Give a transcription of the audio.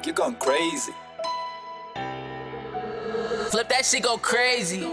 Dog, you're going crazy. Flip that shit go crazy.